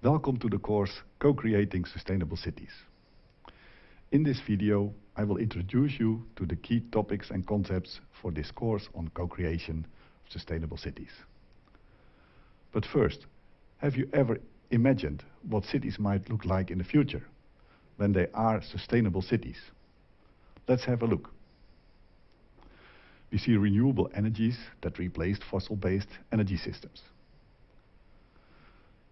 Welcome to the course Co-Creating Sustainable Cities. In this video, I will introduce you to the key topics and concepts for this course on co-creation of sustainable cities. But first, have you ever imagined what cities might look like in the future when they are sustainable cities? Let's have a look. We see renewable energies that replaced fossil-based energy systems.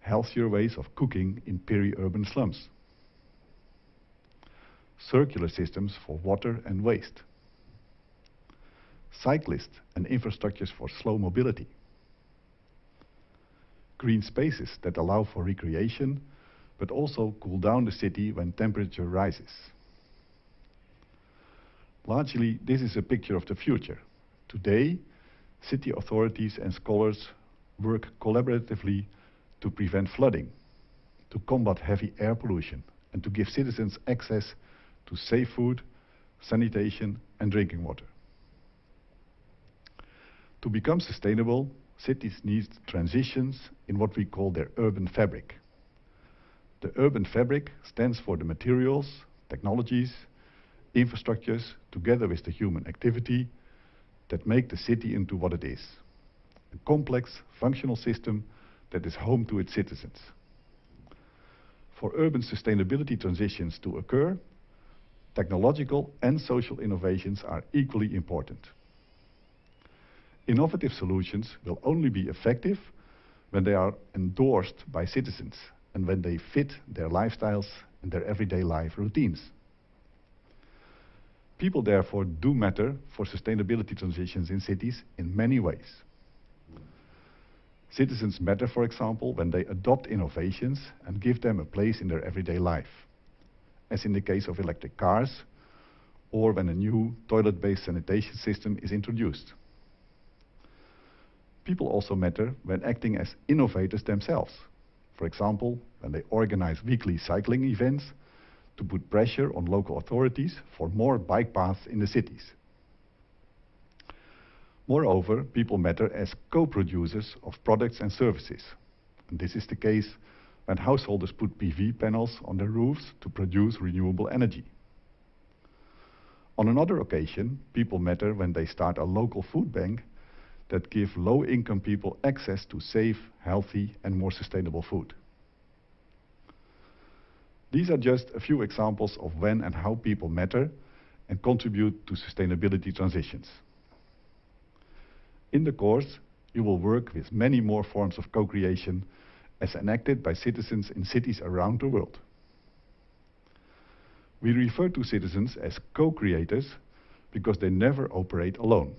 Healthier ways of cooking in peri-urban slums. Circular systems for water and waste. Cyclists and infrastructures for slow mobility. Green spaces that allow for recreation, but also cool down the city when temperature rises. Largely, this is a picture of the future. Today, city authorities and scholars work collaboratively to prevent flooding, to combat heavy air pollution, and to give citizens access to safe food, sanitation, and drinking water. To become sustainable, cities need transitions in what we call their urban fabric. The urban fabric stands for the materials, technologies, infrastructures, together with the human activity, that make the city into what it is. A complex, functional system that is home to its citizens. For urban sustainability transitions to occur, technological and social innovations are equally important. Innovative solutions will only be effective when they are endorsed by citizens and when they fit their lifestyles and their everyday life routines. People therefore do matter for sustainability transitions in cities in many ways. Citizens matter, for example, when they adopt innovations and give them a place in their everyday life, as in the case of electric cars, or when a new toilet-based sanitation system is introduced. People also matter when acting as innovators themselves. For example, when they organize weekly cycling events to put pressure on local authorities for more bike paths in the cities. Moreover, people matter as co-producers of products and services. And this is the case when householders put PV panels on their roofs to produce renewable energy. On another occasion, people matter when they start a local food bank that give low-income people access to safe, healthy and more sustainable food. These are just a few examples of when and how people matter and contribute to sustainability transitions. In the course, you will work with many more forms of co-creation as enacted by citizens in cities around the world. We refer to citizens as co-creators because they never operate alone.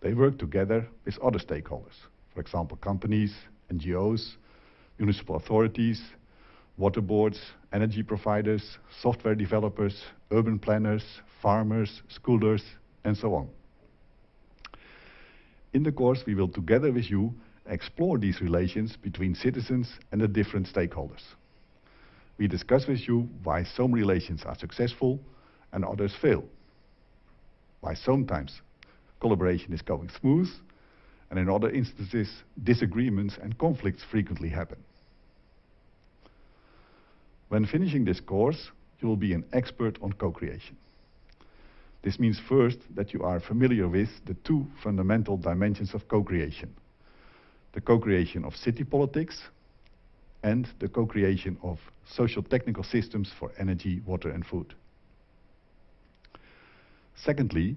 They work together with other stakeholders, for example, companies, NGOs, municipal authorities, water boards, energy providers, software developers, urban planners, farmers, schoolers, and so on. In the course, we will together with you explore these relations between citizens and the different stakeholders. We discuss with you why some relations are successful and others fail. Why sometimes collaboration is going smooth and in other instances disagreements and conflicts frequently happen. When finishing this course, you will be an expert on co-creation. This means first that you are familiar with the two fundamental dimensions of co-creation. The co-creation of city politics and the co-creation of social technical systems for energy, water and food. Secondly,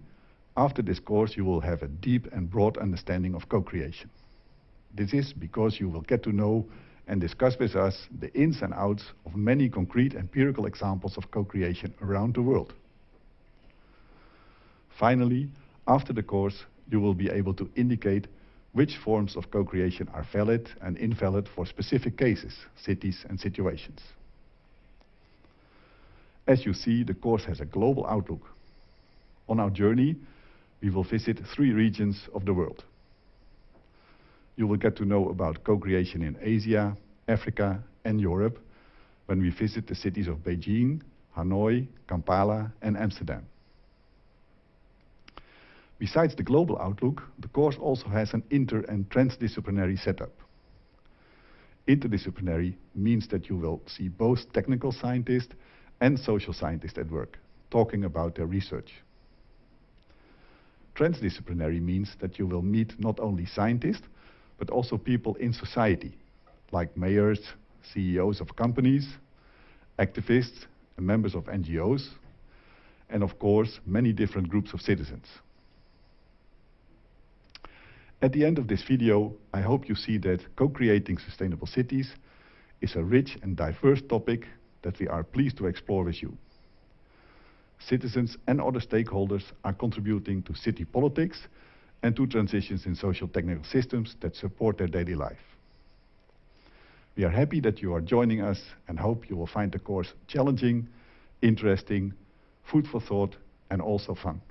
after this course you will have a deep and broad understanding of co-creation. This is because you will get to know and discuss with us the ins and outs of many concrete empirical examples of co-creation around the world. Finally, after the course, you will be able to indicate which forms of co-creation are valid and invalid for specific cases, cities and situations. As you see, the course has a global outlook. On our journey, we will visit three regions of the world. You will get to know about co-creation in Asia, Africa and Europe when we visit the cities of Beijing, Hanoi, Kampala and Amsterdam. Besides the global outlook, the course also has an inter and transdisciplinary setup. Interdisciplinary means that you will see both technical scientists and social scientists at work, talking about their research. Transdisciplinary means that you will meet not only scientists, but also people in society, like mayors, CEOs of companies, activists, and members of NGOs, and of course, many different groups of citizens. At the end of this video, I hope you see that co-creating sustainable cities is a rich and diverse topic that we are pleased to explore with you. Citizens and other stakeholders are contributing to city politics and to transitions in social technical systems that support their daily life. We are happy that you are joining us and hope you will find the course challenging, interesting, food for thought, and also fun.